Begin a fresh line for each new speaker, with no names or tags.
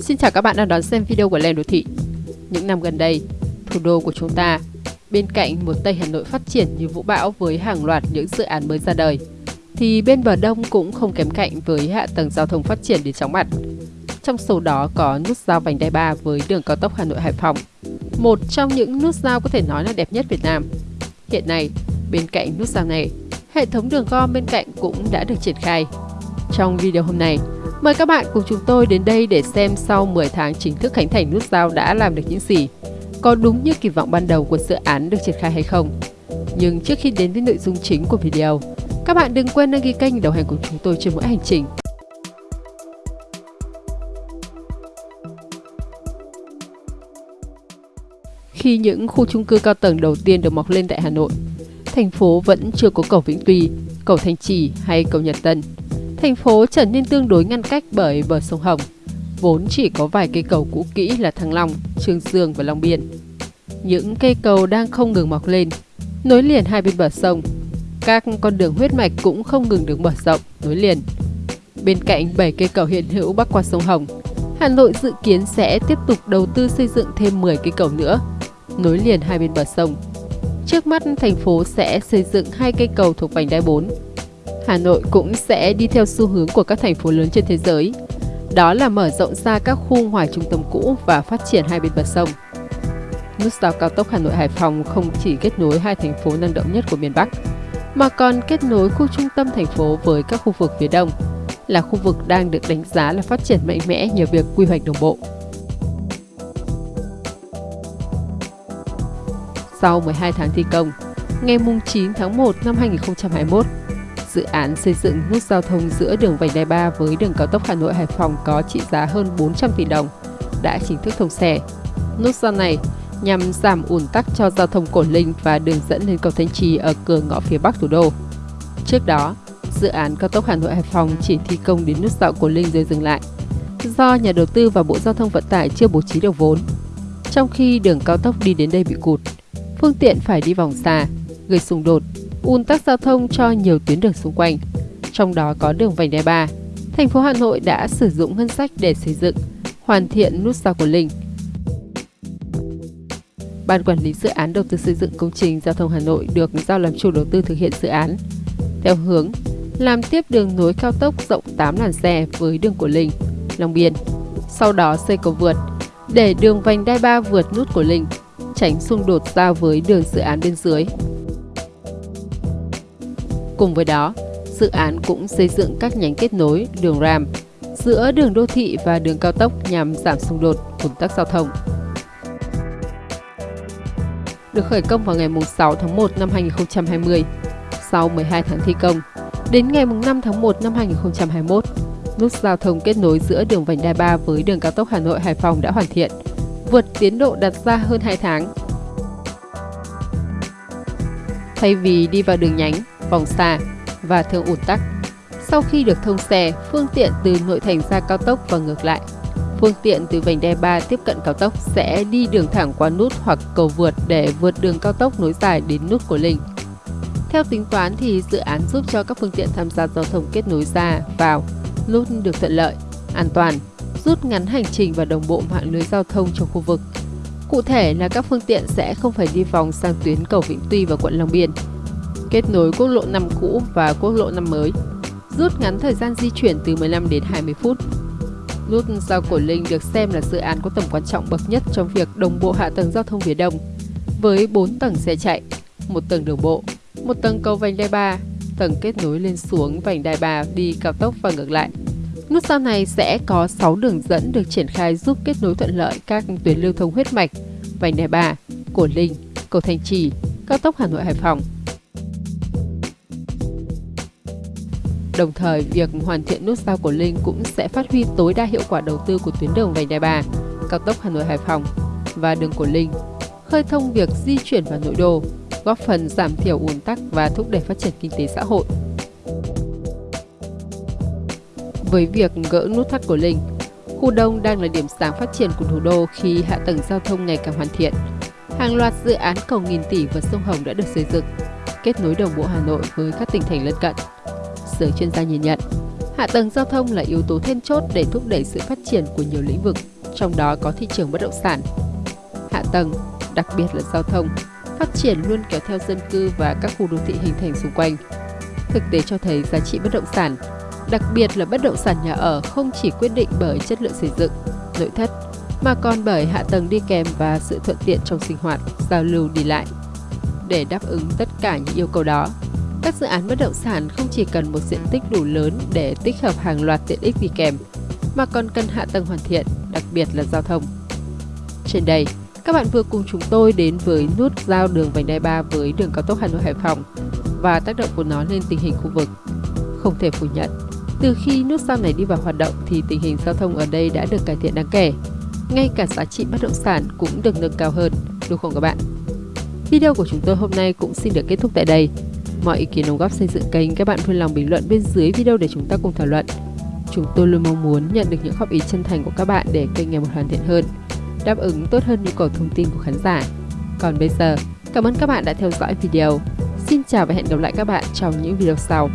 Xin chào các bạn đang đón xem video của Lê Đô Thị. Những năm gần đây, thủ đô của chúng ta, bên cạnh một Tây Hà Nội phát triển như vũ bão với hàng loạt những dự án mới ra đời, thì bên bờ đông cũng không kém cạnh với hạ tầng giao thông phát triển đến chóng mặt. Trong số đó có nút giao vành đai 3 với đường cao tốc Hà Nội Hải Phòng, một trong những nút giao có thể nói là đẹp nhất Việt Nam. Hiện nay, bên cạnh nút giao này, hệ thống đường gom bên cạnh cũng đã được triển khai. Trong video hôm nay, mời các bạn cùng chúng tôi đến đây để xem sau 10 tháng chính thức khánh thành nút giao đã làm được những gì. Có đúng như kỳ vọng ban đầu của dự án được triển khai hay không? Nhưng trước khi đến với nội dung chính của video, các bạn đừng quên đăng ký kênh đồng hành cùng chúng tôi trên mỗi hành trình. Khi những khu chung cư cao tầng đầu tiên được mọc lên tại Hà Nội, thành phố vẫn chưa có cầu Vĩnh Tuy, cầu Thanh Trì hay cầu Nhật Tân. Thành phố trở nên tương đối ngăn cách bởi bờ sông Hồng, vốn chỉ có vài cây cầu cũ kỹ là Thăng Long, Trương Dương và Long Biên. Những cây cầu đang không ngừng mọc lên, nối liền hai bên bờ sông. Các con đường huyết mạch cũng không ngừng được mở rộng, nối liền. Bên cạnh 7 cây cầu hiện hữu bắc qua sông Hồng, Hà Nội dự kiến sẽ tiếp tục đầu tư xây dựng thêm 10 cây cầu nữa, nối liền hai bên bờ sông. Trước mắt, thành phố sẽ xây dựng hai cây cầu thuộc vành đai 4. Hà Nội cũng sẽ đi theo xu hướng của các thành phố lớn trên thế giới. Đó là mở rộng ra các khu ngoài trung tâm cũ và phát triển hai bên bờ sông. Nút giao cao tốc Hà Nội Hải Phòng không chỉ kết nối hai thành phố năng động nhất của miền Bắc, mà còn kết nối khu trung tâm thành phố với các khu vực phía đông, là khu vực đang được đánh giá là phát triển mạnh mẽ nhờ việc quy hoạch đồng bộ. Sau 12 tháng thi công, ngày 9 tháng 1 năm 2021, dự án xây dựng nút giao thông giữa đường vành đai 3 với đường cao tốc Hà Nội Hải Phòng có trị giá hơn 400 tỷ đồng đã chính thức thông xe. Nút giao này nhằm giảm ùn tắc cho giao thông Cổ Linh và đường dẫn lên cầu Thanh Trì ở cửa ngõ phía bắc thủ đô. Trước đó, dự án cao tốc Hà Nội Hải Phòng chỉ thi công đến nút giao Cổ Linh rồi dừng lại do nhà đầu tư và Bộ Giao thông Vận tải chưa bố trí được vốn. Trong khi đường cao tốc đi đến đây bị cụt, phương tiện phải đi vòng xa, gây xung đột, ùn tắc giao thông cho nhiều tuyến đường xung quanh, trong đó có đường vành đai 3. Thành phố Hà Nội đã sử dụng ngân sách để xây dựng, hoàn thiện nút giao của Linh. Ban quản lý dự án đầu tư xây dựng công trình giao thông Hà Nội được giao làm chủ đầu tư thực hiện dự án theo hướng làm tiếp đường nối cao tốc rộng 8 làn xe với đường của Linh, Long Biên. Sau đó xây cầu vượt để đường vành đai 3 vượt nút của Linh tránh xung đột giao với đường dự án bên dưới. Cùng với đó, dự án cũng xây dựng các nhánh kết nối đường ram giữa đường đô thị và đường cao tốc nhằm giảm xung đột, ủn tắc giao thông. Được khởi công vào ngày 6 tháng 1 năm 2020, sau 12 tháng thi công, đến ngày 5 tháng 1 năm 2021, nút giao thông kết nối giữa đường vành đai 3 với đường cao tốc Hà Nội Hải Phòng đã hoàn thiện vượt tiến độ đặt ra hơn 2 tháng. Thay vì đi vào đường nhánh, vòng xa và thường ủn tắc, sau khi được thông xe, phương tiện từ nội thành ra cao tốc và ngược lại, phương tiện từ vành đai 3 tiếp cận cao tốc sẽ đi đường thẳng qua nút hoặc cầu vượt để vượt đường cao tốc nối dài đến nút của Linh. Theo tính toán thì dự án giúp cho các phương tiện tham gia giao thông kết nối ra, vào, nút được thuận lợi, an toàn, rút ngắn hành trình và đồng bộ mạng lưới giao thông trong khu vực. Cụ thể là các phương tiện sẽ không phải đi vòng sang tuyến cầu Vĩnh Tuy và quận Long Biên, kết nối quốc lộ 5 cũ và quốc lộ 5 mới, rút ngắn thời gian di chuyển từ 15 đến 20 phút. Nút giao Cổ Linh được xem là dự án có tầm quan trọng bậc nhất trong việc đồng bộ hạ tầng giao thông phía Đông, với 4 tầng xe chạy, một tầng đường bộ, một tầng cầu vành đai 3, tầng kết nối lên xuống vành đai 3 đi cao tốc và ngược lại. Nút giao này sẽ có 6 đường dẫn được triển khai giúp kết nối thuận lợi các tuyến lưu thông huyết mạch, vành đai 3, Cổ Linh, cầu Thanh Trì, cao tốc Hà Nội Hải Phòng. Đồng thời, việc hoàn thiện nút giao của Linh cũng sẽ phát huy tối đa hiệu quả đầu tư của tuyến đường vành đai 3, cao tốc Hà Nội Hải Phòng và đường Cổ Linh, khơi thông việc di chuyển vào nội đô, góp phần giảm thiểu ùn tắc và thúc đẩy phát triển kinh tế xã hội. Với việc gỡ nút thắt của Linh, khu đông đang là điểm sáng phát triển của thủ đô khi hạ tầng giao thông ngày càng hoàn thiện. Hàng loạt dự án cầu nghìn tỷ và sông Hồng đã được xây dựng, kết nối đồng bộ Hà Nội với các tỉnh thành lân cận. Giới chuyên gia nhìn nhận, Hạ tầng giao thông là yếu tố then chốt để thúc đẩy sự phát triển của nhiều lĩnh vực, trong đó có thị trường bất động sản. Hạ tầng, đặc biệt là giao thông, phát triển luôn kéo theo dân cư và các khu đô thị hình thành xung quanh. Thực tế cho thấy giá trị bất động sản, đặc biệt là bất động sản nhà ở không chỉ quyết định bởi chất lượng xây dựng, nội thất, mà còn bởi hạ tầng đi kèm và sự thuận tiện trong sinh hoạt, giao lưu đi lại. Để đáp ứng tất cả những yêu cầu đó, các dự án bất động sản không chỉ cần một diện tích đủ lớn để tích hợp hàng loạt tiện ích đi kèm, mà còn cần hạ tầng hoàn thiện, đặc biệt là giao thông. Trên đây, các bạn vừa cùng chúng tôi đến với nút giao đường vành đai 3 với đường cao tốc Hà Nội Hải Phòng và tác động của nó lên tình hình khu vực. Không thể phủ nhận, từ khi nút giao này đi vào hoạt động thì tình hình giao thông ở đây đã được cải thiện đáng kể. Ngay cả giá trị bất động sản cũng được nâng cao hơn, đúng không các bạn? Video của chúng tôi hôm nay cũng xin được kết thúc tại đây. Mọi ý kiến đóng góp xây dựng kênh các bạn vui lòng bình luận bên dưới video để chúng ta cùng thảo luận. Chúng tôi luôn mong muốn nhận được những góp ý chân thành của các bạn để kênh ngày một hoàn thiện hơn, đáp ứng tốt hơn nhu cầu thông tin của khán giả. Còn bây giờ, cảm ơn các bạn đã theo dõi video. Xin chào và hẹn gặp lại các bạn trong những video sau.